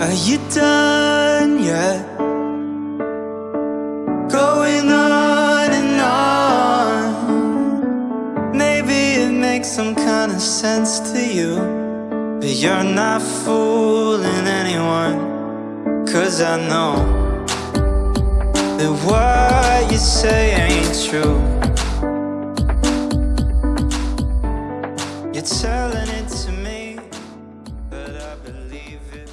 Are you done yet? Going on and on. Maybe it makes some kind of sense to you. But you're not fooling anyone. Cause I know that what you say ain't true. You're telling it to me, but I believe it